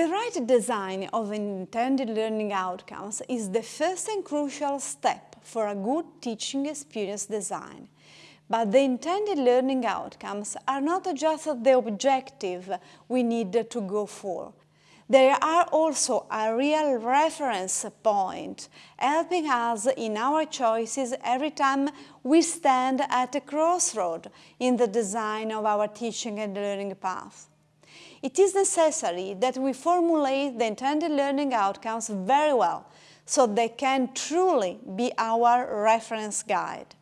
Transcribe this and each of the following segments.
The right design of intended learning outcomes is the first and crucial step for a good teaching experience design. But the intended learning outcomes are not just the objective we need to go for. They are also a real reference point, helping us in our choices every time we stand at a crossroad in the design of our teaching and learning path. It is necessary that we formulate the intended learning outcomes very well, so they can truly be our reference guide.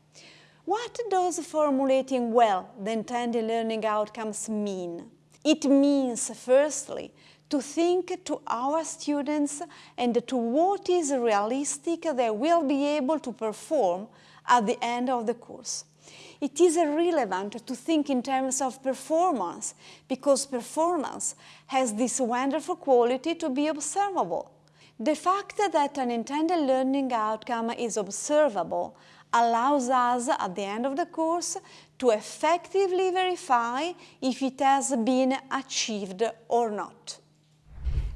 What does formulating well the intended learning outcomes mean? It means, firstly, to think to our students and to what is realistic they will be able to perform at the end of the course. It is relevant to think in terms of performance because performance has this wonderful quality to be observable. The fact that an intended learning outcome is observable allows us at the end of the course to effectively verify if it has been achieved or not.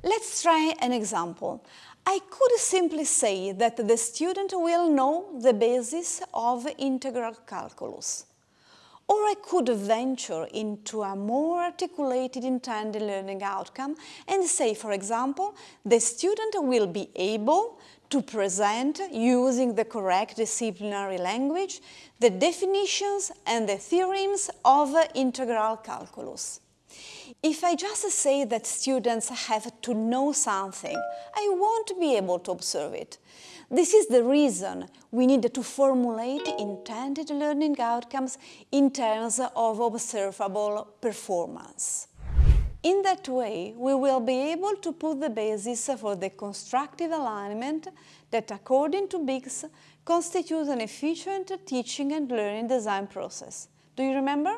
Let's try an example. I could simply say that the student will know the basis of integral calculus. Or I could venture into a more articulated intended learning outcome and say, for example, the student will be able to present, using the correct disciplinary language, the definitions and the theorems of integral calculus. If I just say that students have to know something, I won't be able to observe it. This is the reason we need to formulate intended learning outcomes in terms of observable performance. In that way, we will be able to put the basis for the constructive alignment that, according to Biggs, constitutes an efficient teaching and learning design process. Do you remember?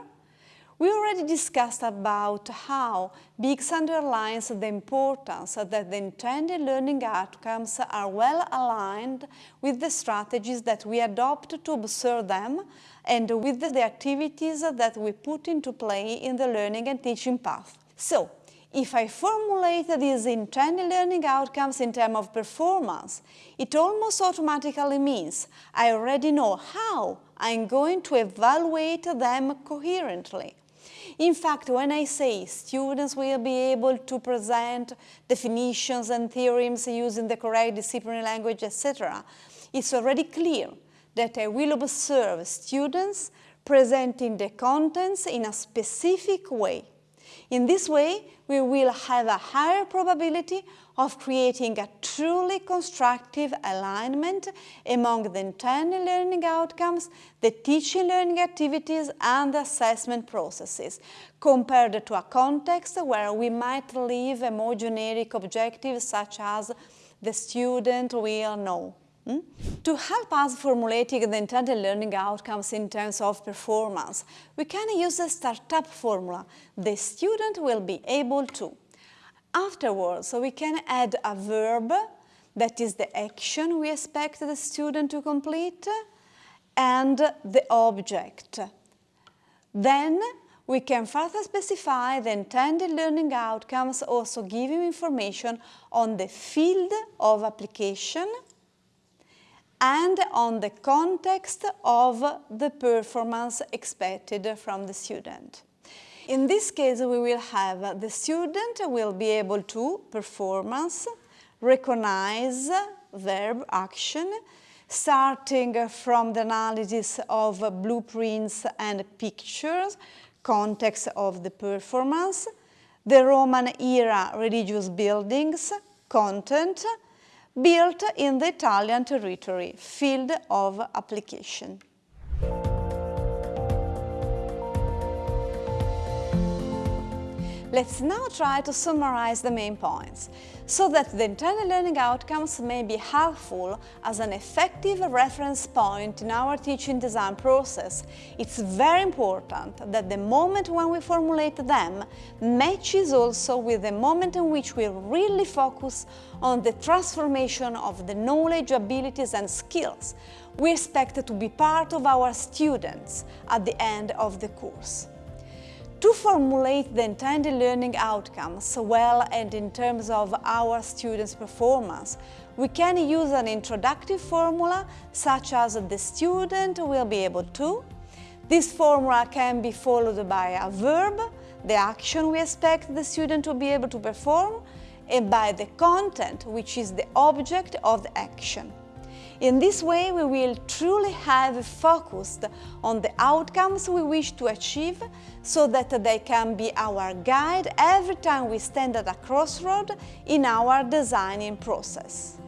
We already discussed about how Biggs underlines the importance that the intended learning outcomes are well aligned with the strategies that we adopt to observe them and with the activities that we put into play in the learning and teaching path. So, if I formulate these intended learning outcomes in terms of performance, it almost automatically means I already know how I'm going to evaluate them coherently. In fact, when I say students will be able to present definitions and theorems using the correct disciplinary language, etc., it's already clear that I will observe students presenting the contents in a specific way. In this way, we will have a higher probability of creating a truly constructive alignment among the intended learning outcomes, the teaching learning activities and the assessment processes, compared to a context where we might leave a more generic objective such as the student will know. Hmm? To help us formulating the intended learning outcomes in terms of performance, we can use the startup formula. The student will be able to. Afterwards, we can add a verb, that is the action we expect the student to complete, and the object. Then we can further specify the intended learning outcomes, also giving information on the field of application, and on the context of the performance expected from the student. In this case, we will have the student will be able to performance, recognize verb action, starting from the analysis of blueprints and pictures, context of the performance, the Roman era religious buildings, content, built in the Italian territory, field of application. Let's now try to summarize the main points, so that the intended learning outcomes may be helpful as an effective reference point in our teaching design process. It's very important that the moment when we formulate them matches also with the moment in which we really focus on the transformation of the knowledge, abilities and skills we expect to be part of our students at the end of the course. To formulate the intended learning outcomes well and in terms of our students' performance, we can use an introductory formula such as the student will be able to. This formula can be followed by a verb, the action we expect the student to be able to perform, and by the content, which is the object of the action. In this way, we will truly have focused on the outcomes we wish to achieve so that they can be our guide every time we stand at a crossroad in our designing process.